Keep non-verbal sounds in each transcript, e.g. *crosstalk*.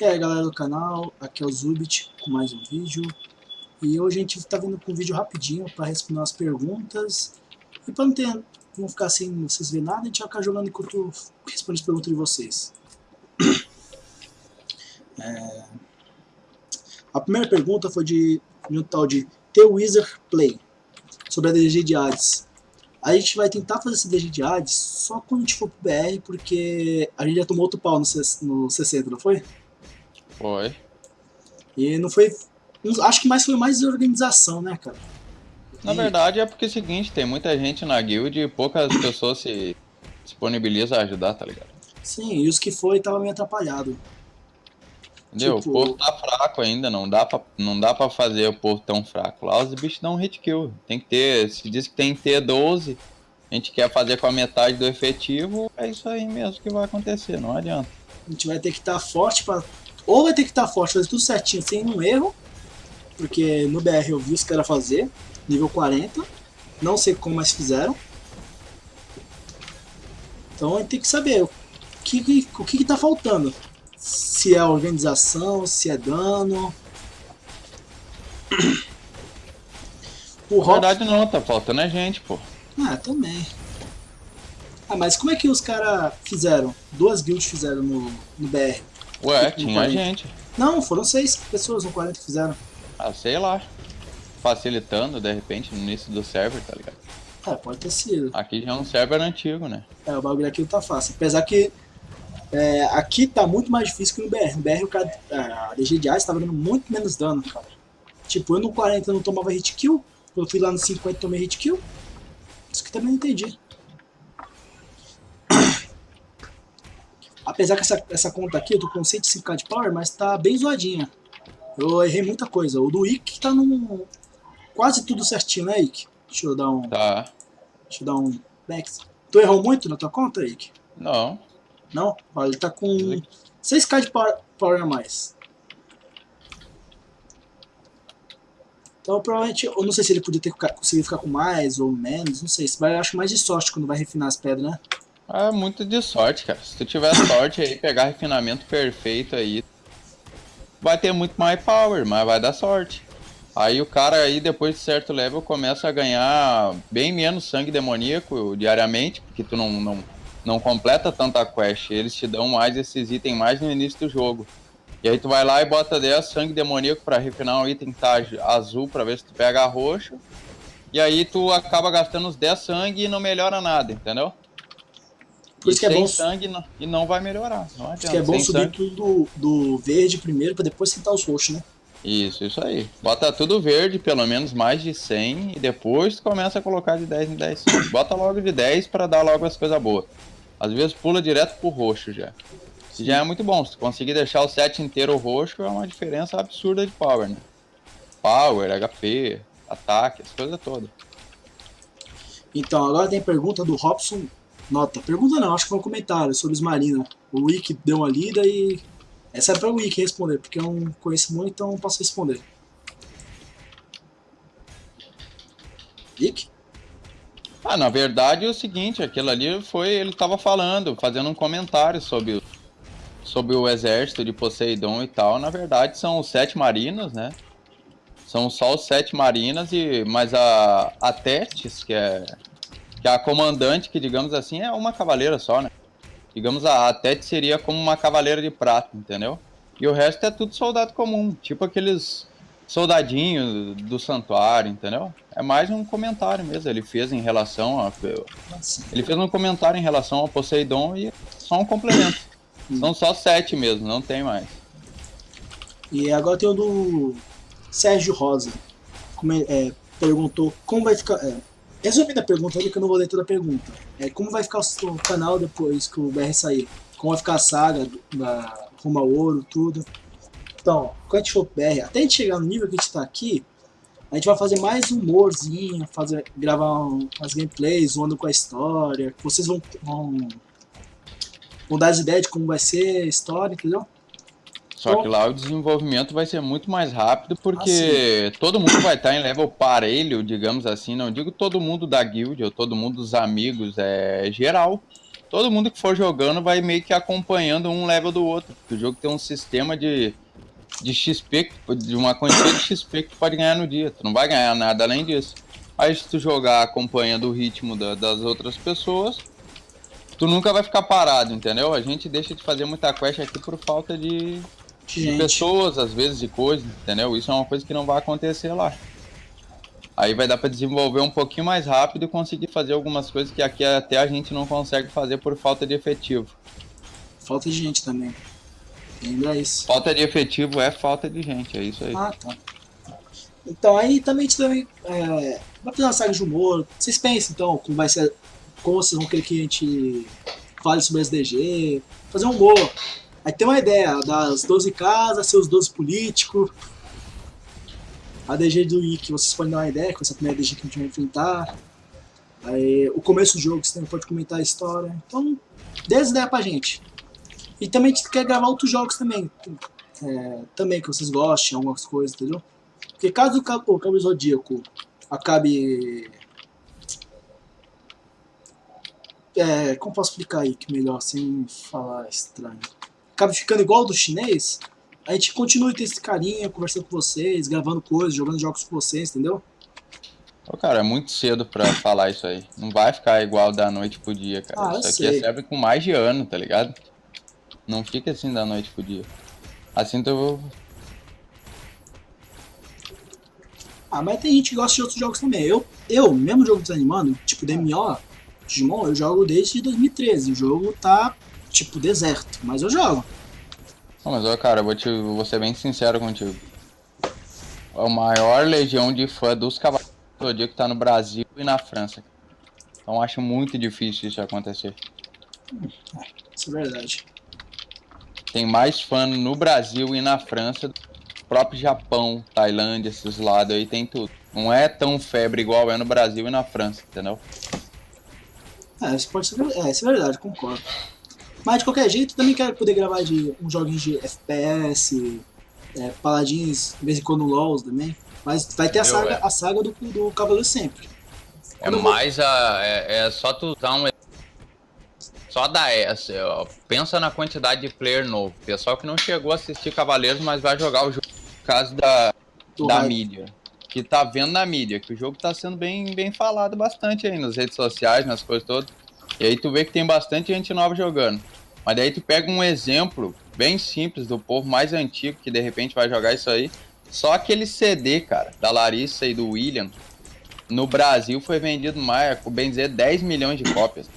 E aí galera do canal, aqui é o Zubit com mais um vídeo. E hoje a gente está vindo com um vídeo rapidinho para responder as perguntas. E para não, não ficar sem vocês verem nada, a gente vai ficar jogando enquanto eu respondo as perguntas de vocês. *clears throat* É... A primeira pergunta foi de, de um tal de The Wizard Play Sobre a DG de Hades. A gente vai tentar fazer esse DG de Hades só quando a gente for pro BR, porque a gente já tomou outro pau no, no 60, não foi? Foi. E não foi. Acho que mais foi mais organização, né, cara? Na e... verdade é porque é o seguinte, tem muita gente na guild e poucas pessoas se disponibilizam a ajudar, tá ligado? Sim, e os que foi tava meio atrapalhado. Entendeu? Tipo... O povo tá fraco ainda, não dá, pra, não dá pra fazer o povo tão fraco. Lá os bichos dão um hit kill. Tem que ter, se diz que tem que ter 12, a gente quer fazer com a metade do efetivo, é isso aí mesmo que vai acontecer, não adianta. A gente vai ter que estar tá forte pra ou vai ter que estar tá forte, fazer tudo certinho, sem nenhum erro, porque no BR eu vi os caras fazer, nível 40, não sei como mais fizeram. Então a gente tem que saber o que, o que, que tá faltando. Se é organização, se é dano. *clears throat* O Na verdade não, tá faltando a gente, pô. Ah, também. Ah, mas como é que os caras fizeram? Duas guilds fizeram no, no BR. Ué, tinha gente. Não, foram seis pessoas no 40 que fizeram. Ah, sei lá. Facilitando, de repente, no início do server, tá ligado? É, pode ter sido. Aqui já é um server antigo, né? É, o bagulho aqui tá fácil. Apesar que é, aqui tá muito mais difícil que no BR. No BR o cara, a DG de Ice tava dando muito menos dano, cara. Tipo, eu no 40 não tomava hit kill, eu fui lá no 50 e tomei hit kill. Isso que também não entendi. Apesar que essa, essa conta aqui eu tô com 105k de power, mas tá bem zoadinha. Eu errei muita coisa. O do Ick tá num... Quase tudo certinho, né, Ick? Deixa eu dar um... Tá. Deixa eu dar um... Back. Tu errou muito na tua conta, Ick? Não. Não? Olha, ele tá com 6k de power, power a mais. Então, provavelmente, eu não sei se ele podia ter conseguido ficar com mais ou menos, não sei. Vai, eu acho mais de sorte quando vai refinar as pedras, né? É muito de sorte, cara. Se tu tiver sorte aí, pegar refinamento perfeito aí, vai ter muito mais power, mas vai dar sorte. Aí o cara aí, depois de certo level, começa a ganhar bem menos sangue demoníaco diariamente, porque tu não, não, não completa tanta quest. Eles te dão mais esses itens mais no início do jogo. E aí tu vai lá e bota 10 sangue demoníaco pra refinar um item que tá azul pra ver se tu pega roxo. E aí tu acaba gastando os 10 sangue e não melhora nada, entendeu? Por isso que é bom. sangue não, e não vai melhorar. Não Por isso que é bom subir sangue. tudo do, do verde primeiro, para depois sentar os roxos, né? Isso, isso aí. Bota tudo verde, pelo menos mais de 100, e depois começa a colocar de 10 em 10. Bota logo de 10 para dar logo as coisas boas. Às vezes pula direto pro roxo já. Sim. Já é muito bom. Se conseguir deixar o set inteiro roxo, é uma diferença absurda de power, né? Power, HP, ataque, as coisas todas. Então, agora tem pergunta do Robson Nota. Pergunta não, acho que foi um comentário sobre os Marina. O Wiki deu uma lida e... Essa é para o Wiki responder, porque eu não conheço muito, então não posso responder. Wiki? Ah, na verdade é o seguinte, aquilo ali foi, ele estava falando, fazendo um comentário sobre, sobre o exército de Poseidon e tal. Na verdade são os sete marinas, né? São só os sete marinas, e, mas a, a Tétis, que é que a comandante, que digamos assim, é uma cavaleira só, né? Digamos, a, a Tete seria como uma cavaleira de prata, entendeu? E o resto é tudo soldado comum, tipo aqueles soldadinhos do santuário, entendeu? É mais um comentário mesmo, ele fez em relação a... Ele fez um comentário em relação ao Poseidon e só um complemento. São só sete mesmo, não tem mais. E agora tem o do Sérgio Rosa. Como é, é, perguntou como vai ficar... É, Resumindo a pergunta ali, que eu não vou ler toda a pergunta. É, como vai ficar o canal depois que o BR sair? Como vai ficar a saga da Rumo ao Ouro, tudo. Então, quando a gente for BR, até a gente chegar no nível que a gente tá aqui, a gente vai fazer mais humorzinho, fazer, gravar um, umas gameplays, zoando com a história. Vocês vão, vão, vão dar as ideias de como vai ser a história, entendeu? Só que lá o desenvolvimento vai ser muito mais rápido, porque ah, todo mundo vai estar em level parelho, digamos assim. Não digo todo mundo da guild ou todo mundo dos amigos, é geral. todo mundo que for jogando vai meio que acompanhando um level do outro. O jogo tem um sistema de, de XP, de uma quantidade de XP que tu pode ganhar no dia. Tu não vai ganhar nada além disso. Aí se tu jogar acompanhando o ritmo da, das outras pessoas, tu nunca vai ficar parado, entendeu? A gente deixa de fazer muita quest aqui por falta de, de pessoas, às vezes, de coisas, entendeu? Isso é uma coisa que não vai acontecer lá. Aí vai dar para desenvolver um pouquinho mais rápido e conseguir fazer algumas coisas que aqui até a gente não consegue fazer por falta de efetivo. Falta de gente também. Lembra isso. Falta de efetivo é falta de gente, é isso aí. Ah, tá. Então aí também também é, vai fazer uma saga de humor. Vocês pensam então como vai ser. Como vocês vão querer que a gente fale sobre SDG, fazer um humor. Aí tem uma ideia das 12 casas, seus 12 políticos. A DG do Wiki, vocês podem dar uma ideia com essa primeira DG que a gente vai enfrentar. Aí, o começo do jogo, você também pode comentar a história. Então, dê as ideias pra gente. E também a gente quer gravar outros jogos também. É, também que vocês gostem, algumas coisas, entendeu? Porque caso o Cabo Zodíaco acabe... É, como posso explicar aí que melhor, sem falar estranho? Acabe ficando igual do chinês, a gente continua tendo esse carinho, conversando com vocês, gravando coisas, jogando jogos com vocês, entendeu? Ô, cara, é muito cedo pra falar isso aí. Não vai ficar igual da noite pro dia, cara. Ah, isso aqui sei. serve com mais de ano, tá ligado? Não fica assim da noite pro dia. Assim tu... Ah, mas tem gente que gosta de outros jogos também. Eu, eu mesmo jogo desanimando, tipo DMO, Digimon, eu jogo desde 2013. O jogo tá, tipo, deserto, mas eu jogo. Não, mas, ó, cara, eu vou, te, vou ser bem sincero contigo. A maior legião de fã dos Cavaleiros do Zodíaco tá no Brasil e na França. Então acho muito difícil isso acontecer. Isso é verdade. Tem mais fã no Brasil e na França do próprio Japão, Tailândia, esses lados aí, tem tudo. Não é tão febre igual é no Brasil e na França, entendeu? É, isso pode ser, é, isso é verdade, concordo. Mas de qualquer jeito, também quero poder gravar de uns joguinhos de FPS, é, paladins, de vez em quando LOLs também. Mas vai ter a saga, é. a saga do, do Cavaleiro sempre. É mais a. É, é, só tu usar um. Só da essa, pensa na quantidade de player novo. Pessoal que não chegou a assistir Cavaleiros, mas vai jogar o jogo por causa da, da mídia. Que tá vendo na mídia, que o jogo tá sendo bem, bem falado bastante aí nas redes sociais, nas coisas todas. E aí tu vê que tem bastante gente nova jogando. Mas daí tu pega um exemplo bem simples do povo mais antigo que de repente vai jogar isso aí. Só aquele CD, cara, da Larissa e do William, no Brasil foi vendido mais, bem dizer, 10 milhões de cópias.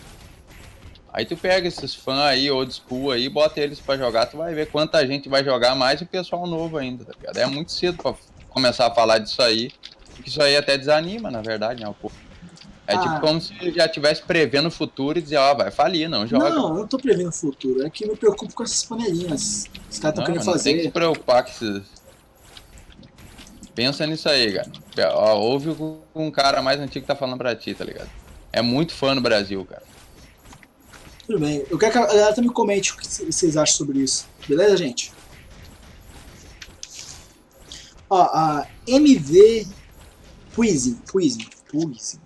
Aí tu pega esses fãs aí, old school aí, bota eles pra jogar, tu vai ver quanta gente vai jogar mais e o pessoal novo ainda, tá ligado? É muito cedo pra começar a falar disso aí, porque isso aí até desanima, na verdade, né, o povo. É tipo ah. tipo como se já estivesse prevendo o futuro e dizer, ó, oh, vai falir, não joga. Não, eu não tô prevendo o futuro. É que eu me preocupo com essas panelinhas. Os caras estão querendo fazer. Tem que se preocupar com esses. Pensa nisso aí, cara. Ó, ouve o um cara mais antigo que tá falando pra ti, tá ligado? É muito fã no Brasil, cara. Tudo bem. Eu quero que a galera também comente o que vocês acham sobre isso. Beleza, gente? Ó, a MV Puizin. Puizin. Puizin.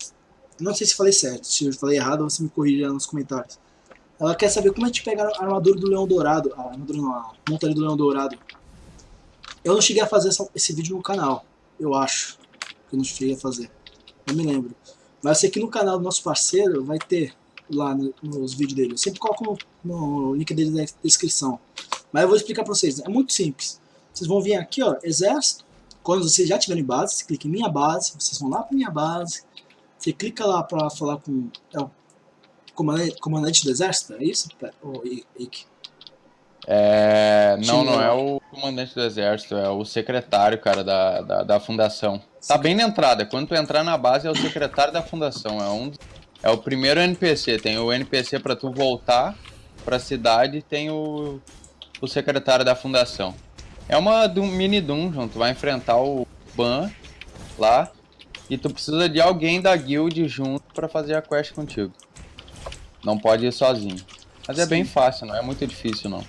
Não sei se falei certo, se eu falei errado, você me corrija nos comentários. Ela quer saber como a gente pega a armadura do Leão Dourado, a armadura não, a montaria do Leão Dourado. Eu não cheguei a fazer essa, esse vídeo no canal, eu acho. Que eu não cheguei a fazer. Não me lembro. Mas eu sei que no canal do nosso parceiro vai ter lá no, nos vídeos dele. Eu sempre coloco no, no link dele na descrição. Mas eu vou explicar pra vocês. É muito simples. Vocês vão vir aqui, ó, exército. Quando vocês já tiverem base, você clica em minha base. Vocês vão lá pra minha base. Você clica lá para falar com é o comandante, comandante do exército, é isso, o Ike? É, não, não é o comandante do exército, é o secretário, cara, da, da, da fundação. Tá bem na entrada, quando tu entrar na base é o secretário da fundação, é um é o primeiro NPC, tem o NPC para tu voltar para cidade e tem o, o secretário da fundação. É uma mini dungeon, tu vai enfrentar o Ban lá e tu precisa de alguém da guild junto para fazer a quest contigo. Não pode ir sozinho. Mas Sim. é bem fácil, não é muito difícil não.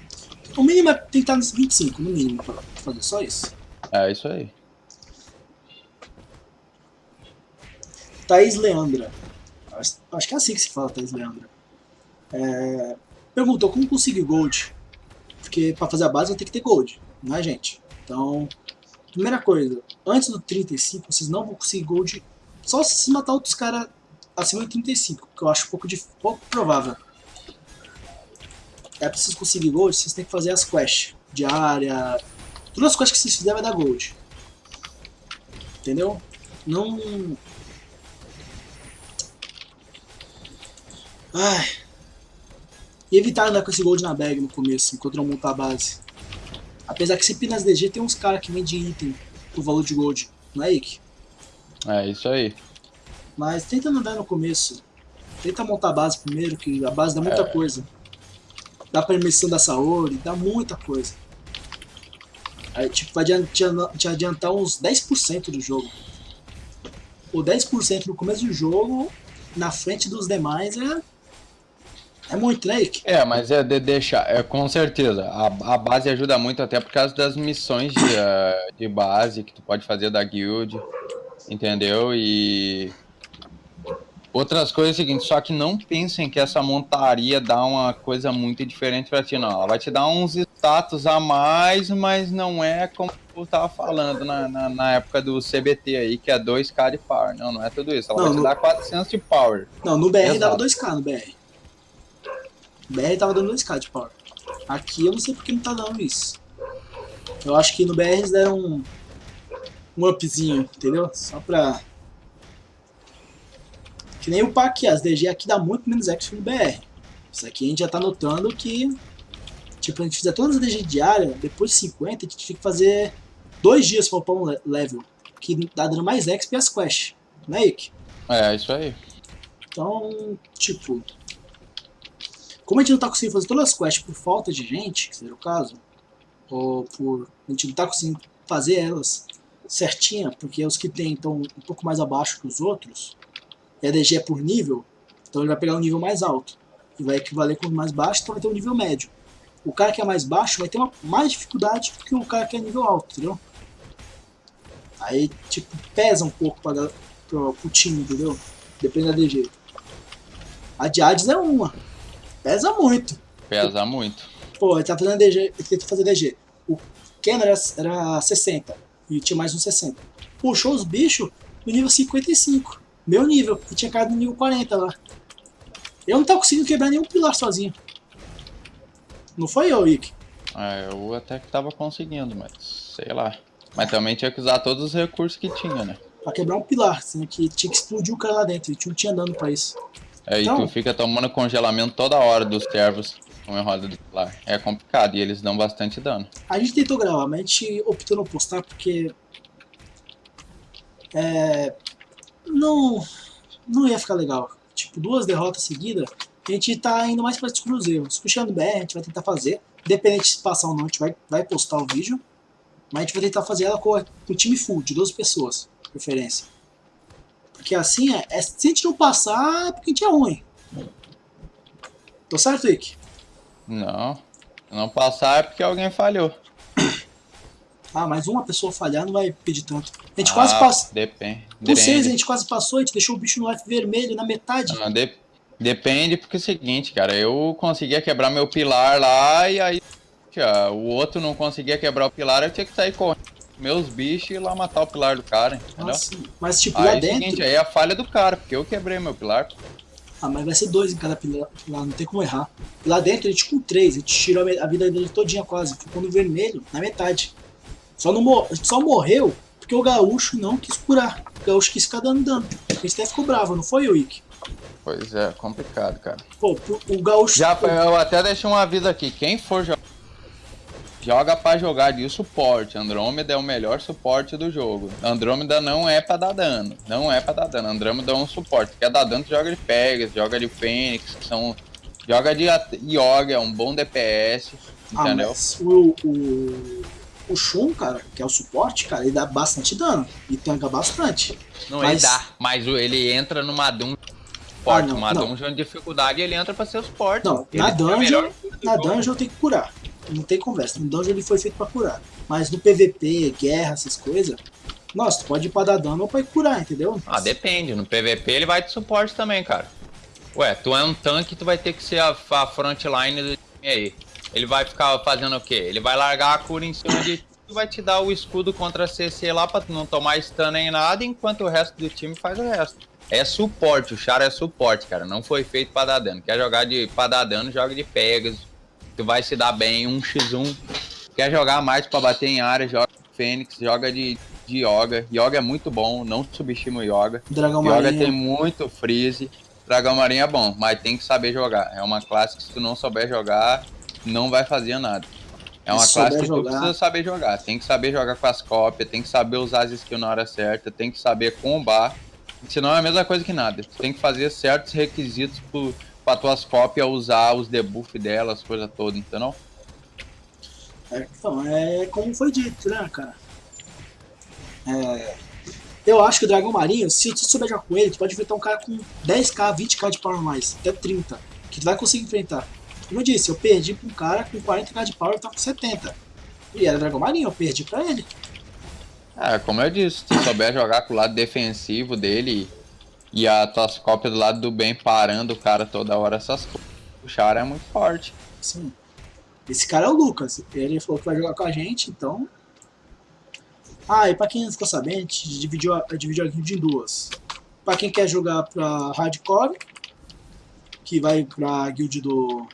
O mínimo é tem que estar nos 25, no mínimo, pra fazer só isso. É, isso aí. Thaís Leandra. Acho que é assim que se fala, Thaís Leandra. É, perguntou como conseguir gold. Porque pra fazer a base tem que ter gold, não é gente? Então, primeira coisa, antes do 35 vocês não vão conseguir gold só se matar outros caras acima de 35, que eu acho pouco, de, pouco provável. É preciso conseguir gold, vocês têm que fazer as quests. Diária. Todas as quests que vocês fizerem vai dar gold. Entendeu? Não... Ai. E evitar andar com esse gold na bag no começo, enquanto não montar a base. Apesar que sempre nas DG tem uns caras que vendem item por valor de gold, não é, Ike? É, isso aí. Mas tenta andar no começo. Tenta montar a base primeiro, que a base dá muita é. coisa. Dá permissão da Saori, dá muita coisa. Aí, tipo, vai te adiantar uns 10% do jogo. O 10% no começo do jogo, na frente dos demais, é é muito, né, Ike? É, mas é de deixar, é, com certeza. A, a base ajuda muito até por causa das missões de, uh, de base que tu pode fazer da guild, entendeu? E outras coisas é o seguinte, só que não pensem que essa montaria dá uma coisa muito diferente pra ti, não. Ela vai te dar uns status a mais, mas não é como eu tava falando na, na, na época do CBT aí, que é 2k de power. Não, não é tudo isso. Ela não, vai te no... dar 400 de power. Não, no BR Exato. dava 2k no BR. BR tava dando 2k de power. Aqui eu não sei porque não tá dando isso. Eu acho que no BR eles deram um, um upzinho, entendeu? Só pra... Que nem o aqui, as DG aqui dá muito menos exp no BR. Isso aqui a gente já tá notando que... Tipo, a gente fizer todas as DG diárias, depois de 50, a gente tinha que fazer dois dias pra upar um level. Que dá dando mais exp as quests. Não é, Ike? É, isso aí. Então, tipo, como a gente não tá conseguindo fazer todas as quests por falta de gente, que seria o caso, ou por a gente não tá conseguindo fazer elas certinha, porque os que tem estão um pouco mais abaixo que os outros, e a DG é por nível, então ele vai pegar um nível mais alto, e vai equivaler com o mais baixo, então vai ter um nível médio. O cara que é mais baixo vai ter uma, mais dificuldade que o cara que é nível alto, entendeu? Aí, tipo, pesa um pouco pra, pro, pro time, entendeu? Depende da DG. A de Hades é uma. Pesa muito. Pesa muito. Pô, ele tá fazendo DG, ele tentou fazer DG. O Ken era, era 60 e tinha mais um 60. Puxou os bichos no nível 55. Meu nível, e tinha caído no nível 40 lá. Eu não tava conseguindo quebrar nenhum pilar sozinho. Não foi eu, Ick? É, eu até que tava conseguindo, mas sei lá. Mas também tinha que usar todos os recursos que tinha, né? Pra quebrar um pilar, assim, que tinha que explodir o cara lá dentro, e não tinha dano pra isso. É, então, e tu fica tomando congelamento toda hora dos servos com a roda do pilar. É complicado e eles dão bastante dano. A gente tentou gravar, mas a gente optou não postar porque... É... Não... Não ia ficar legal. Tipo, duas derrotas seguidas, a gente tá indo mais pra descobrir os erros. Puxando BR, a gente vai tentar fazer. Independente se passar ou não, a gente vai, vai postar o vídeo. Mas a gente vai tentar fazer ela com, com o time full, de 12 pessoas, preferência. Porque assim, é, é, se a gente não passar, é porque a gente é ruim. Tô certo, Ick? Não. Se não passar é porque alguém falhou. *coughs* Ah, mas uma pessoa falhar não vai pedir tanto. A gente ah, quase passou. Depende. Vocês, a gente quase passou, a gente deixou o bicho no F vermelho na metade. Não, de, depende, porque é o seguinte, cara, eu conseguia quebrar meu pilar lá e aí o outro não conseguia quebrar o pilar, eu tinha que sair correndo meus bichos e ir lá matar o pilar do cara, entendeu? Nossa, mas tipo, aí, lá dentro... Seguinte, aí é a falha do cara, porque eu quebrei meu pilar. Ah, mas vai ser dois em cada pilar, não tem como errar. Lá dentro a gente com três, a gente tirou a vida dele todinha quase, ficou no vermelho, na metade. Só, não mor só morreu porque o gaúcho não quis curar. O gaúcho quis ficar dando dano. A gente até ficou bravo, não foi, Wick? Pois é, complicado, cara. Pô, o gaúcho... Já, eu até deixei um aviso aqui, quem for jogar Joga para jogar de suporte. Andrômeda é o melhor suporte do jogo. Andrômeda não é para dar dano. Não é para dar dano. Andrômeda é um suporte. Quer dar dano, joga de Pegas, joga de Fênix, que são. Joga de Yoga, é um bom DPS. Ah, entendeu? mas o, o, o Shun, cara, que é o suporte, cara, ele dá bastante dano. E tanca bastante. Não, mas... ele dá, mas ele entra numa dungeon suporte. Ah, não, uma não. dungeon de dificuldade ele entra pra ser o suporte. Não, ele na é dungeon, na dungeon tem que curar não tem conversa. No dungeon ele foi feito pra curar. Mas no PVP, guerra, essas coisas, nossa, tu pode ir pra dar dano ou pra curar, entendeu? Ah, depende. No PVP ele vai de suporte também, cara. Ué, tu é um tanque, tu vai ter que ser a, a frontline do time aí. Ele vai ficar fazendo o quê? Ele vai largar a cura em cima de e vai te dar o escudo contra CC lá pra tu não tomar stun nem nada, enquanto o resto do time faz o resto. É suporte, o Char é suporte, cara. Não foi feito pra dar dano. Quer jogar de, pra dar dano, joga de Pegasus. Tu vai se dar bem, 1x1. Quer jogar mais pra bater em área, joga Fênix, joga de, de Yoga. Yoga é muito bom, não subestima o Yoga. Dragão Yoga Marinha. tem muito freeze. Dragão Marinho é bom, mas tem que saber jogar. É uma classe que se tu não souber jogar, não vai fazer nada. É uma Se classe que tu jogar. precisa saber jogar. Tem que saber jogar com as cópias, tem que saber usar as skills na hora certa, tem que saber combar. Senão é a mesma coisa que nada. Tu tem que fazer certos requisitos pro, pra tuas cópias usar os debuff delas, as coisas todas, entendeu? É, então, é como foi dito, né, cara? É, eu acho que o Dragão Marinho, se tu souber jogar com ele, tu pode enfrentar um cara com 10k, 20k de power a mais, até 30, que tu vai conseguir enfrentar. Como eu disse, eu perdi pra um cara com 40k de power e tá com 70. E era Dragão Marinho, eu perdi pra ele. É, como eu disse, se tu souber jogar com o lado defensivo dele e as tuas cópias do lado do bem parando o cara toda hora, essas coisas. O Char é muito forte. Sim. Esse cara é o Lucas. Ele falou que vai jogar com a gente, então. Ah, e pra quem não ficou sabendo, a gente dividiu a, dividiu a em duas. Pra quem quer jogar pra hardcore, que vai pra guild do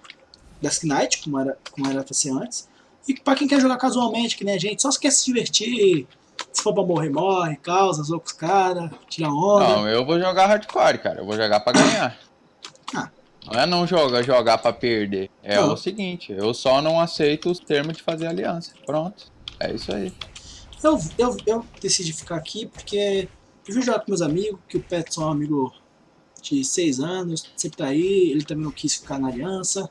Dusk Knight, como era, como era pra ser antes. E pra quem quer jogar casualmente, que nem a gente, só se quer se divertir. Se for pra morrer, morre, causa, zoa com os caras, tira onda. Não, eu vou jogar hardcore, cara. Eu vou jogar pra ganhar. Ah. Não é não jogar, jogar pra perder. É Não. o seguinte, eu só não aceito os termos de fazer aliança. Pronto. É isso aí. Eu, eu, eu decidi ficar aqui porque eu vim jogar com meus amigos, que o Petson é um amigo de 6 anos, sempre tá aí, ele também não quis ficar na aliança.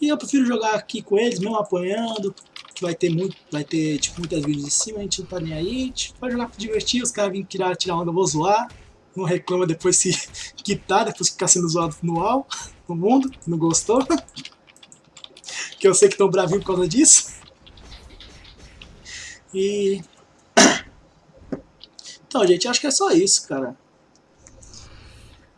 E eu prefiro jogar aqui com eles, mesmo apanhando, que vai ter muito, vai ter tipo muitas vídeos em cima, a gente não tá nem aí, gente vai jogar pra divertir, os caras vêm tirar, tirar onda, eu vou zoar. Não reclama depois se *laughs* quitar, depois ficar sendo zoado no UAU, no mundo, não gostou. *laughs* que eu sei que estão bravinhos por causa disso. E. *coughs* Então, gente, acho que é só isso, cara.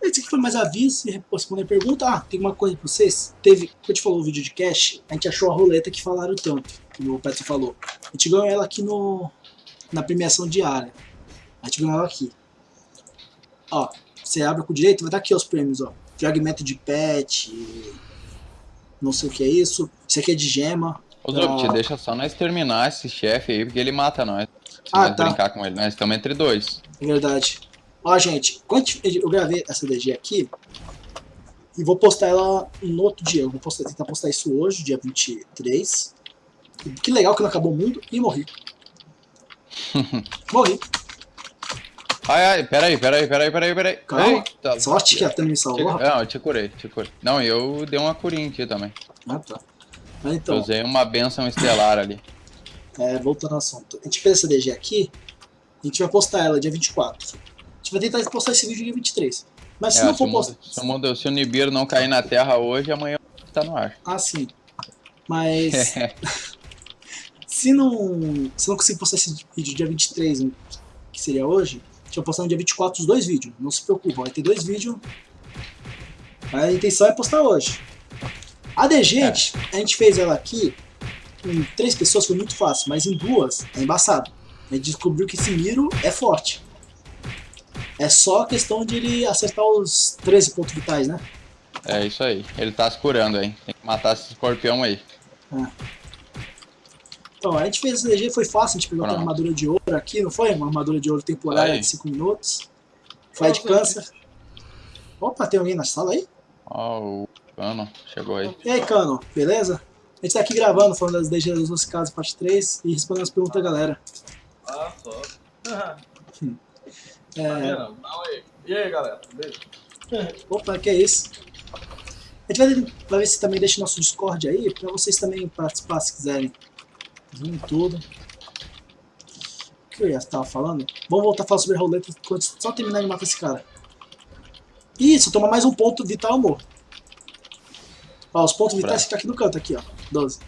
Esse aqui foi mais aviso e responder pergunta. Ah, tem uma coisa pra vocês. Teve, quando a gente falou o vídeo de cash, a gente achou a roleta que falaram tanto, que o Petro falou. A gente ganhou ela aqui no, na premiação diária. A gente ganhou ela aqui. Ó, você abre com o direito, vai estar aqui os prêmios, ó. Fragmento de pet, não sei o que é isso. Isso aqui é de gema. Ô, Ah. Zup, deixa só nós terminar esse chefe aí, porque ele mata nós. Se Ah, nós tá. brincar com ele. Nós estamos entre dois. É verdade. Ó, gente, eu gravei essa DG aqui, e vou postar ela no outro dia. Eu vou postar, tentar postar isso hoje, dia 23. Que legal que não acabou o mundo e morri. *laughs* morri. Ai, ai, peraí, peraí, peraí, peraí, peraí. Calma. Eita. Sorte que a Tana me salvou. Te-. Não, eu te curei, te curei. Não, eu dei uma curinha aqui também. Ah, tá. Mas Eu então, usei uma benção estelar ali. é, voltando ao assunto. A gente fez essa DG aqui, a gente vai postar ela dia 24. Vai tentar postar esse vídeo dia 23. Mas se É, não for postar... se, o mundo- se o Nibiru não cair na terra hoje, amanhã tá no ar. Ah, sim. Mas... *laughs* Se não, se não conseguir postar esse vídeo dia 23, que seria hoje, a gente vai postar no dia 24 os dois vídeos. Não se preocupe, vai ter dois vídeos. A intenção é postar hoje. A DG, É. gente- a gente fez ela aqui, em três pessoas foi muito fácil, mas em duas é embaçado. A gente descobriu que esse Miro é forte. É só questão de ele acertar os 13 pontos vitais, né? É isso aí. Ele tá se curando aí. Tem que matar esse escorpião aí. Então, a gente fez esse DG, foi fácil, a gente pegou aquela Pronto. armadura de ouro aqui, não foi? Uma armadura de ouro temporária Aí. de 5 minutos. Foi de câncer. Opa, tem alguém na sala aí? Ó, o cano chegou aí. E aí, Cano, beleza? A gente tá aqui gravando, falando das DG das 12 casas, parte 3, e respondendo as perguntas da galera. Ah, só. É, aí. E aí, galera? Beleza? opa, que é isso? A gente vai, ver se também deixa nosso Discord aí, pra vocês também participar se quiserem. Vir tudo. O que eu ia estar falando? Vamos voltar a falar sobre a roleta só terminar de matar esse cara. Isso, toma mais um ponto vital, amor. Ó, os pontos vitais ficam aqui no canto, aqui, ó. 12.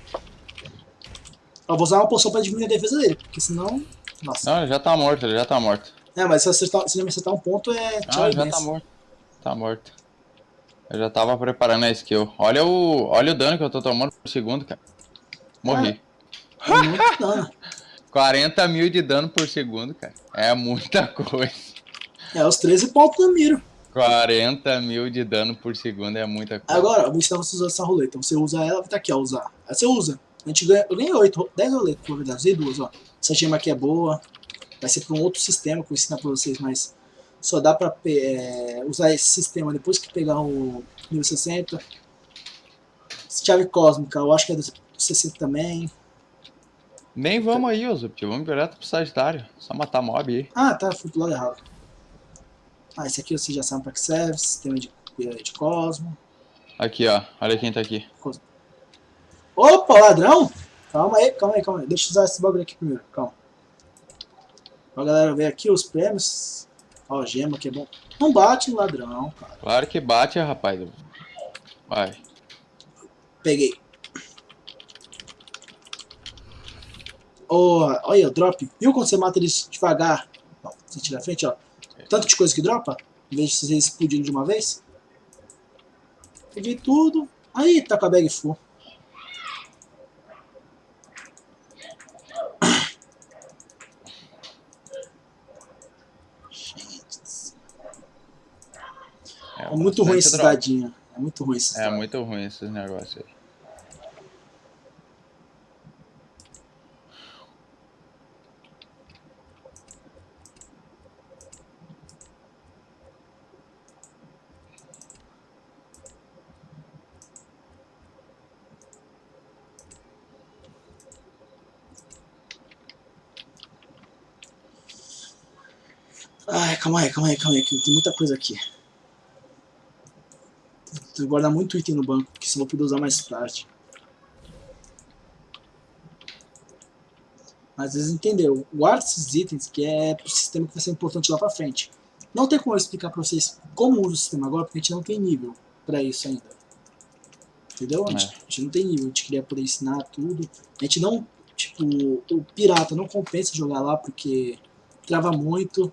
Ó, vou usar uma poção pra diminuir a defesa dele, porque senão. Nossa. Não, ele já tá morto, ele já tá morto. É, mas se, acertar, se acertar um ponto, é tchau Ah, já tá morto. Tá morto. Eu já tava preparando a skill. Olha o, olha o dano que eu tô tomando por segundo, cara. Morri. É muito dano. *laughs* 40 mil de dano por segundo, cara. É muita coisa. É os 13 pontos do miro. 40 mil de dano por segundo é muita coisa. Agora, eu vou ensinar você a usar essa roleta. Você usa ela, tá aqui, ó, usar. Aí você usa. A gente ganha, eu ganhei 8, 10 roletas, na verdade. Usei duas, ó. Essa gema aqui é boa. Vai ser para um outro sistema que eu vou ensinar pra vocês, mas só dá pra é, usar esse sistema depois que pegar o nível 60. Chave cósmica, eu acho que é do 60 também. Nem vamos aí, Uzup. Vamos direto pro Sagitário. Só matar mob aí. Ah, tá, fui pro lado errado. Ah, esse aqui você já sabe pra que serve, sistema de, de Cosmo. Aqui, ó. Olha quem tá aqui. Opa, ladrão! Calma aí, calma aí, calma aí. Deixa eu usar esse bagulho aqui primeiro, calma. Pra galera ver aqui os prêmios. Ó, gema que é bom. Não bate ladrão, cara. Claro que bate, rapaz. Vai. Peguei. Oh, olha, drop. Viu quando você mata eles devagar? Ó, você tira a frente, ó. Tanto de coisa que dropa, em vez de vocês explodirem de uma vez. Peguei tudo. Aí, tá com a bag full. É, É muito ruim drop. dadinhos. É muito ruim esses É muito ruim esses negócios aí. Ai, calma aí, calma aí, calma aí, que tem muita coisa aqui. Vou guardar muito item no banco, que senão eu vou poder usar mais tarde. Mas vocês entenderam, guarda esses itens que é pro sistema que vai ser importante lá pra frente. Não tem como eu explicar pra vocês como usa o sistema agora, porque a gente não tem nível pra isso ainda. Entendeu? A gente, É. a gente não tem nível, a gente queria poder ensinar tudo. A gente não, tipo, o pirata não compensa jogar lá porque trava muito.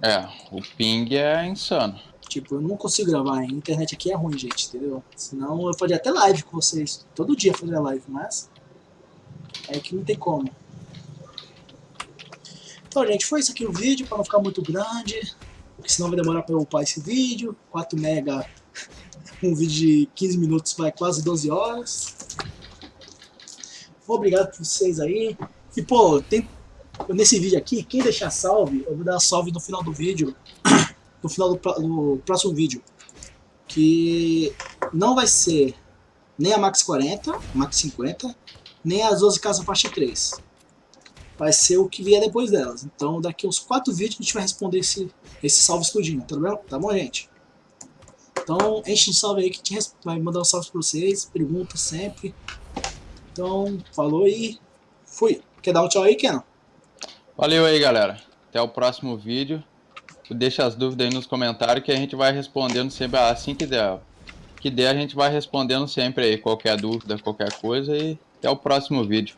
É, o ping é insano. Tipo, eu não consigo gravar, a internet aqui é ruim, gente, entendeu? Senão eu faria até live com vocês. Todo dia faria live, mas. É que não tem como. Então, gente, foi isso aqui o vídeo, para não ficar muito grande. Porque senão vai demorar para eu upar esse vídeo. 4 mega, *laughs* um vídeo de 15 minutos vai quase 12 horas. Obrigado por vocês aí. E, pô, tem, nesse vídeo aqui, quem deixar salve, eu vou dar salve no final do vídeo *clears throat* no final do, pró- do próximo vídeo. Que não vai ser nem a Max 40, Max 50, nem as 12 casas faixa 3. Vai ser o que vier depois delas. Então daqui uns 4 vídeos a gente vai responder esse, esse salve explodindo, tá bom? Tá bom, gente? Então enche de salve aí que res- vai mandar um salve pra vocês, pergunta sempre. Então, falou e fui. Quer dar um tchau aí, Kenan? Valeu aí, galera. Até o próximo vídeo. Deixa as dúvidas aí nos comentários que a gente vai respondendo sempre assim que der. Que der, a gente vai respondendo sempre aí qualquer dúvida, qualquer coisa e até o próximo vídeo.